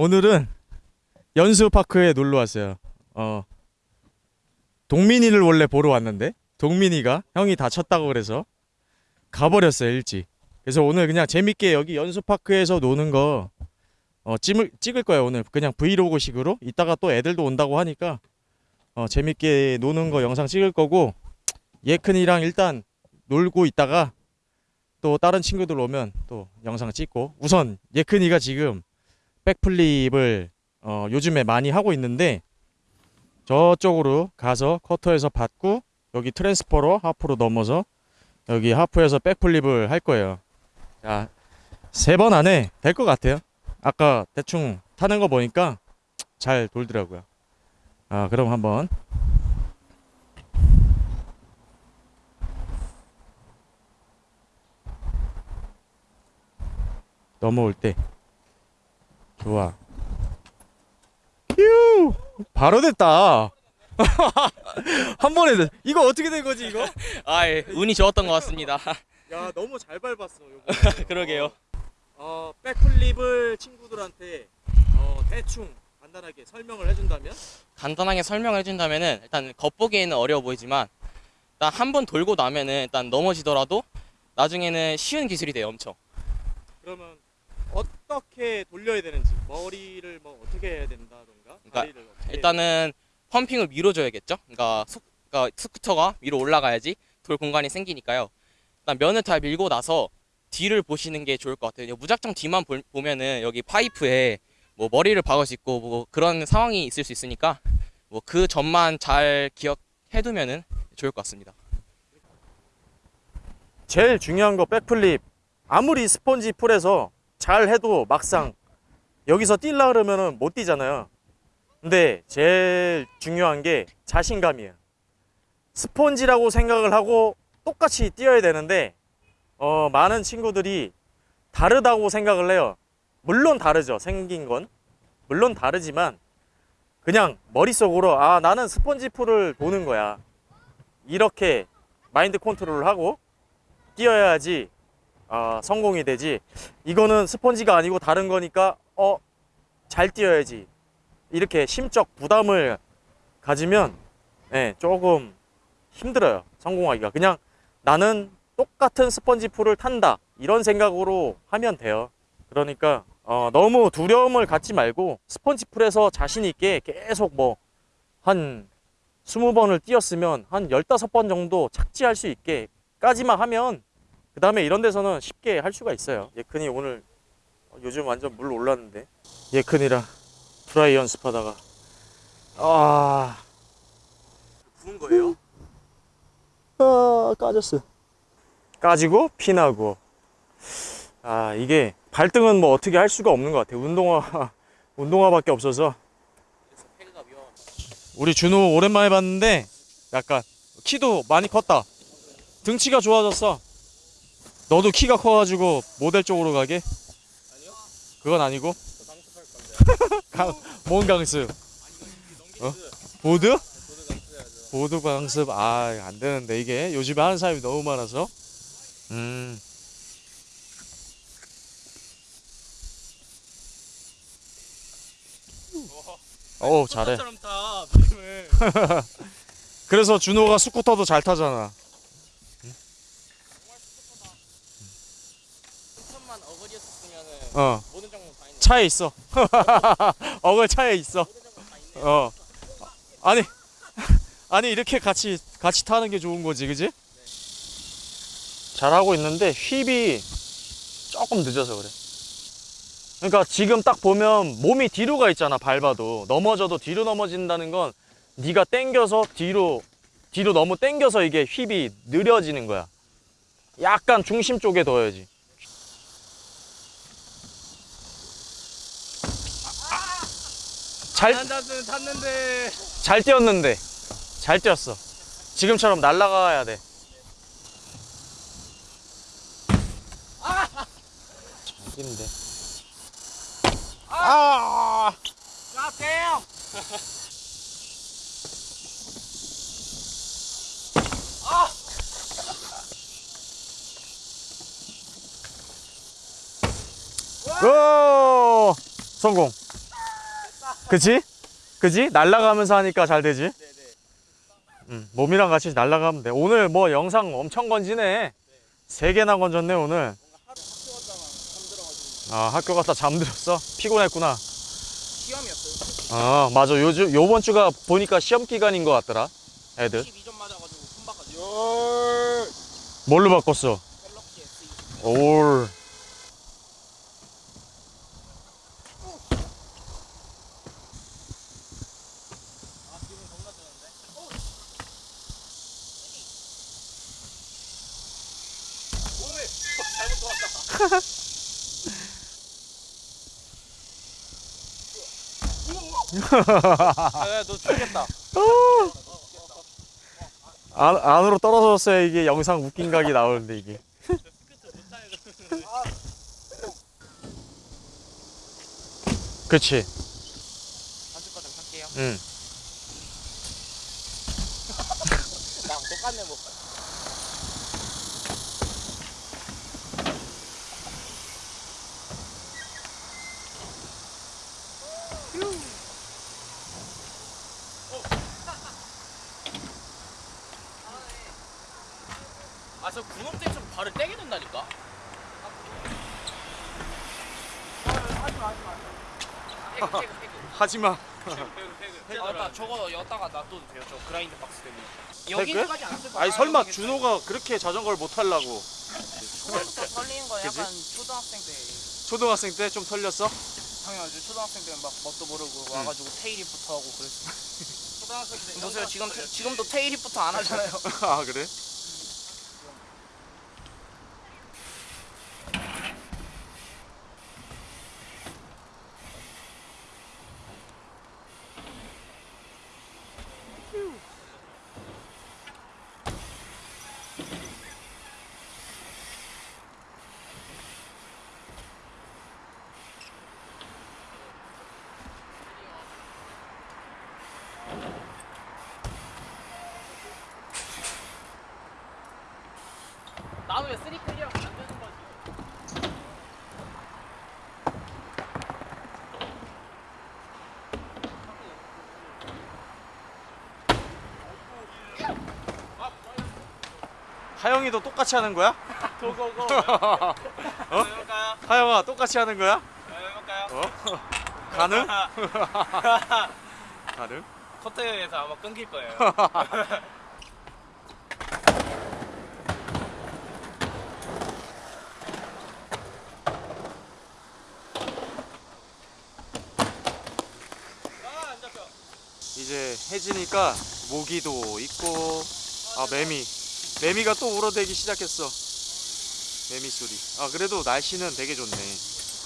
오늘은 연수파크에 놀러 왔어요. 어. 동민이를 원래 보러 왔는데 동민이가 형이 다쳤다고 그래서 가버렸어요 일찍. 그래서 오늘 그냥 재밌게 여기 연수파크에서 노는 거 어, 찍을, 찍을 거예요 오늘 그냥 브이로그식으로 이따가 또 애들도 온다고 하니까 어, 재밌게 노는 거 영상 찍을 거고 예큰이랑 일단 놀고 있다가 또 다른 친구들 오면 또 영상 찍고 우선 예큰이가 지금 백플립을 어, 요즘에 많이 하고 있는데 저쪽으로 가서 커터에서 받고 여기 트랜스퍼로 하프로 넘어서 여기 하프에서 백플립을 할 거예요. 자, 세 번 안에 될 것 같아요. 아까 대충 타는 거 보니까 잘 돌더라고요. 아, 그럼 한번 넘어올 때 좋아. 휴! 바로 됐다. 한 번에 됐. 이거 어떻게 된 거지 이거? 아, 예. 운이 좋았던 것 같습니다. 야 너무 잘 밟았어 요거. 그러게요. 어 백플립을 친구들한테 어 대충 간단하게 설명을 해준다면 간단하게 설명을 해준다면은 일단 겉보기에는 어려워 보이지만 일단 한 번 돌고 나면은 일단 넘어지더라도 나중에는 쉬운 기술이 돼요, 엄청. 그러면 어떻게 돌려야 되는지 머리를 뭐 어떻게 해야 된다던가 그러니까 다리를 어떻게 일단은 펌핑을 밀어줘야겠죠. 그러니까, 속, 그러니까 스쿠터가 위로 올라가야지 돌 공간이 생기니까요. 일단 면을 다 밀고 나서 뒤를 보시는 게 좋을 것 같아요. 무작정 뒤만 볼- 보면은 여기 파이프에 뭐 머리를 박을 수 있고 뭐 그런 상황이 있을 수 있으니까 뭐 그 점만 잘 기억해두면은 좋을 것 같습니다. 제일 중요한 거 백플립 아무리 스펀지 풀에서 잘 해도 막상 여기서 뛸라 그러면은 못 뛰잖아요. 근데 제일 중요한 게 자신감이에요. 스펀지라고 생각을 하고 똑같이 뛰어야 되는데 어, 많은 친구들이 다르다고 생각을 해요. 물론 다르죠. 생긴 건. 물론 다르지만 그냥 머릿속으로 아 나는 스펀지 풀을 도는 거야. 이렇게 마인드 컨트롤을 하고 뛰어야지 아, 성공이 되지. 이거는 스펀지가 아니고 다른 거니까 어 잘 뛰어야지. 이렇게 심적 부담을 가지면 예, 조금 힘들어요. 성공하기가. 그냥 나는 똑같은 스펀지 풀을 탄다. 이런 생각으로 하면 돼요. 그러니까 어, 너무 두려움을 갖지 말고 스펀지 풀에서 자신 있게 계속 뭐 한 20번을 뛰었으면 한 15번 정도 착지할 수 있게까지만 하면 그 다음에 이런 데서는 쉽게 할 수가 있어요. 예큰이 오늘 요즘 완전 물 올랐는데. 예큰이랑 프라이 연습하다가. 아. 부은 거예요? 아 까졌어. 까지고 피나고. 아 이게 발등은 뭐 어떻게 할 수가 없는 것 같아. 운동화 운동화밖에 없어서. 우리 준호 오랜만에 봤는데 약간 키도 많이 컸다. 등치가 좋아졌어 너도 키가 커가지고 모델 쪽으로 가게? 아니요. 그건 아니고. 강, 뭔 강습? 어? 보드? 보드 강습 아 안 되는데 이게 요즘에 하는 사람이 너무 많아서 음오 잘해. 그래서 준호가 스쿠터도 잘 타잖아 천만 어. 차에 있어 어글 차에 있어. 어 아니 아니 이렇게 같이 같이 타는 게 좋은 거지 그지? 잘 하고 있는데 휩이 조금 늦어서 그래 그러니까 지금 딱 보면 몸이 뒤로 가 있잖아 밟아도 넘어져도 뒤로 넘어진다는 건 네가 땡겨서 뒤로 뒤로 너무 땡겨서 이게 휩이 느려지는 거야 약간 중심 쪽에 둬야지 잘 탔는데. 잘 뛰었는데. 잘 뛰었어. 지금처럼 날아가야 돼. 잘 뛰는데 아 가세요. 오! 성공 그치? 그치? 날아가면서 하니까 잘 되지? 음, 몸이랑 같이 날아가면 돼. 오늘 뭐 영상 엄청 건지네. 세 개나 건졌네, 오늘. 아, 학교 갔다 잠들었어? 피곤했구나. 시험이었어요. 아, 맞아. 요즘, 요번 주가 보니까 시험 기간인 것 같더라. 애들. 12점 맞아가지고 손바까지 뭘로 바꿨어? 갤럭시 S 올. 아너 죽겠다. 안, 안으로 떨어졌어야 이게 영상 웃긴 각이 나오는데 이게. 그치. 한쪽까지 할게요. 응. 나랑 똑같네 뭐. 아, 저 군업 때좀 발을 떼게 된다니까. 태그. 하지마. 아, 나 저거 여다가 놔둬도 돼요. 저 그라인드 박스 때문에. 여기까지 안쓸 거야. 아니 설마 준호가 그렇게 자전거를 못 타려고 털리는 거야. 그지? 약간 초등학생 때. 초등학생 때 좀 털렸어? 당연하지. 초등학생 때는 막 뭣도 모르고 와가지고 테일입부터 하고 그랬어. 초등학생 때. 보세요. 지금 테- 지금도 테일입부터 안 하잖아요. 아 그래? 왜 three clear가 안 되는 거지? 하영이도 똑같이 하는 거야? go go go. 어? 해볼까요? 하영아 똑같이 하는 거야? 해볼까요? 어? 가능? 가능? 커트에서 아마 끊길 거예요. 이제 해지니까 모기도 있고 아 매미 매미가 또 울어대기 시작했어 매미 소리 아 그래도 날씨는 되게 좋네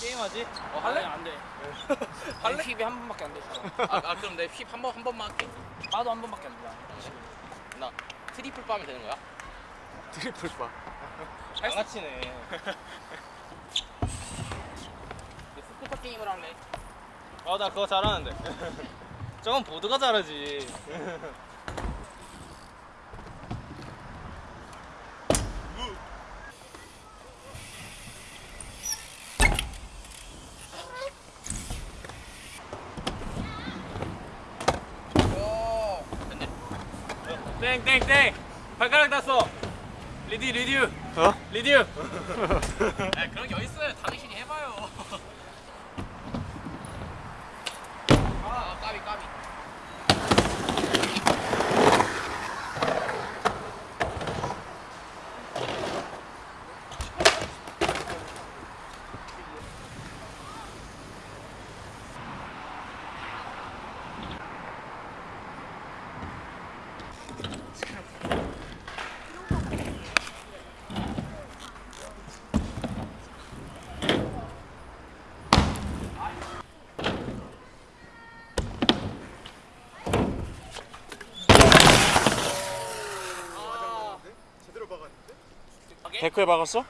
게임하지? 어, 할래? 안 돼. 할래? 힙이 한 번밖에 안 되잖아. 아, 아 그럼 내힙한번 한 번만 할게. 나도 한 번밖에 안 돼. 나 트리플 빠면 되는 거야? 트리플 바 양아치네. 스쿠터 게임을 할래. 어, 나 그거 잘하는데. 저건 보드가 잘하지. 땡땡땡 발가락 땄어. 리디 리듀 어? 리듀. 아 그런 게 어딨어요. 당신이 해봐요. 아 까비 까비. 데크에 박았어?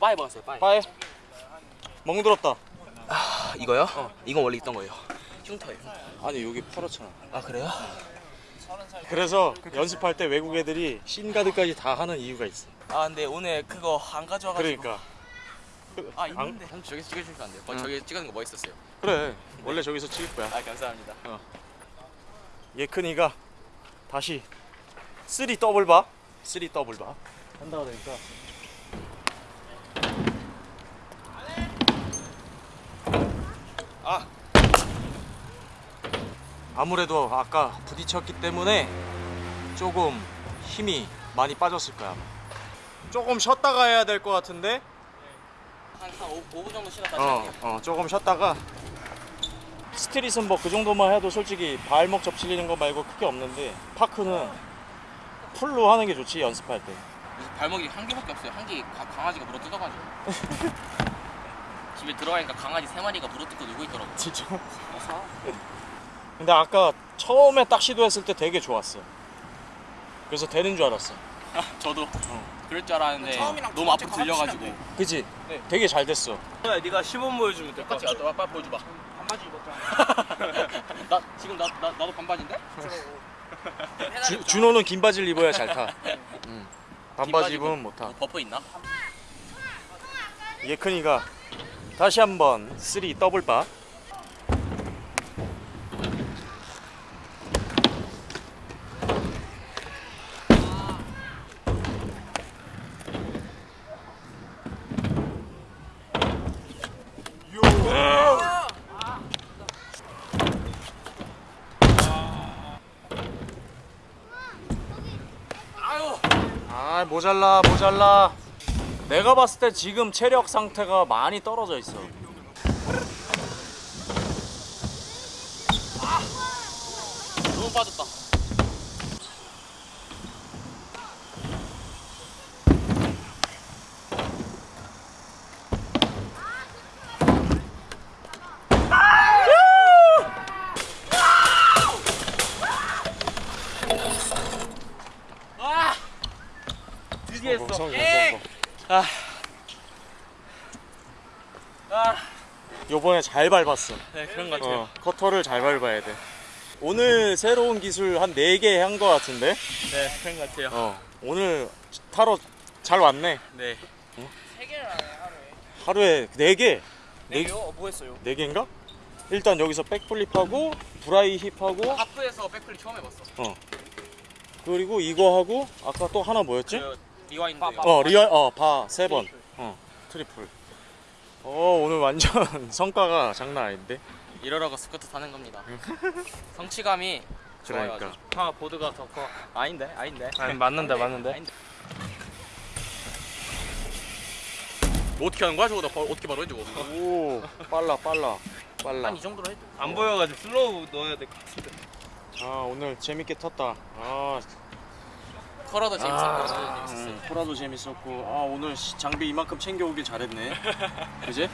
빠이 먹었어요 빠이. 빠에 멍들었다 아, 이거요? 이건 원래 있던 거예요. 흉터예요. 아니 여기 퍼렇잖아 아 그래요? 그래서 연습할 때 외국 애들이 shin guard까지 다 하는 이유가 있어 아 근데 오늘 그거 안 가져와가지고 그러니까 아 안- 있는데. 형 저기서 찍어주시면 안 돼요? 어, 응. 저기 찍는 거 멋있었어요. 그래 원래 저기서 찍을 거야 아 감사합니다. 예큰이가 다시 3 double bar, 3 double bar 한다 그러니까 아 아무래도 아까 부딪혔기 때문에 조금 힘이 많이 빠졌을 거야. 조금 쉬었다가 해야 될 것 같은데. 한 한 5 분 정도 쉬다 다시 어. 어, 조금 쉬었다가 스트릿은 뭐 그 정도만 해도 솔직히 발목 접질리는 거 말고 크게 없는데 파크는 풀로 하는 게 좋지 연습할 때. 발목이 한 개밖에 없어요. 한 개 강아지가 물어 뜯어가지고. 집에 들어가니까 강아지 세 마리가 물어 뜯고 놀고 있더라고. 진짜. 어서. 근데 아까 처음에 딱 시도했을 때 되게 좋았어. 그래서 되는 줄 알았어. 저도 그럴 줄 알았는데 너무 앞으로 들려가지고. 그지? 네. 되게 잘 됐어. 야, 네가 시범 보여주면 똑같이 같아. 나도 빨리 보여줘봐. 반바지 입었잖아. 나 지금 나, 나 나도 반바지인데? 주, 준호는 긴 바지를 입어야 잘 타. 응. 반바지 긴 입으면 못 타. 어, 버퍼 있나? 예큰이가 다시 한번 3 double bar. 아유. 아 모자라 모자라. 내가 봤을 때 지금 체력 상태가 많이 떨어져 있어 너무 빠졌다. 아! 드디어 성공, 했어. 성공, 예! 성공. 아. 아. 요번에 잘 밟았어 네, 그런 것 같아요. 어, 커터를 잘 밟아야 돼 오늘 새로운 기술 한 4개 한거 같은데 네, 그런 것 같아요. 어, 오늘 타러 잘 왔네 네. 세 개를 하네, 하루에. 하루에 4개 네 개요? 어, 뭐 했어요? 4개인가? 일단 여기서 백플립하고 브라이 힙하고 하프에서 백플립 처음 해봤어. 그리고 이거 하고 아까 또 하나 뭐였지? 그 리와인드. 어 리얼 어바 세 번. 어 트리플. 어 오늘 완전 성과가 장난 아닌데. 이러라고 스쿠터 타는 겁니다. 성취감이 좋아요. 그러니까. 아주. 아, 보드가 더 커. 아닌데, 아닌데. 아니, 맞는데, 맞는데. 아닌데. 뭐 어떻게 하는 거야 저거 나 바- 어떻게 바로 해주고 오 빨라 빨라 빨라. 한 이 정도로 해도 안 보여가지고 slow 넣어야 될 것 같은데. 아 오늘 재밌게 탔다. 아 컬러도 재밌었고 아, 음, 코라도 재밌었고. 아 오늘 시- 장비 이만큼 챙겨오길 잘했네. 그지?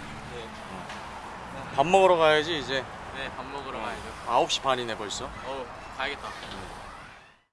밥 먹으러 가야지 이제. 네 밥 먹으러 가야죠. 9시 반이네 벌써. 어우 가야겠다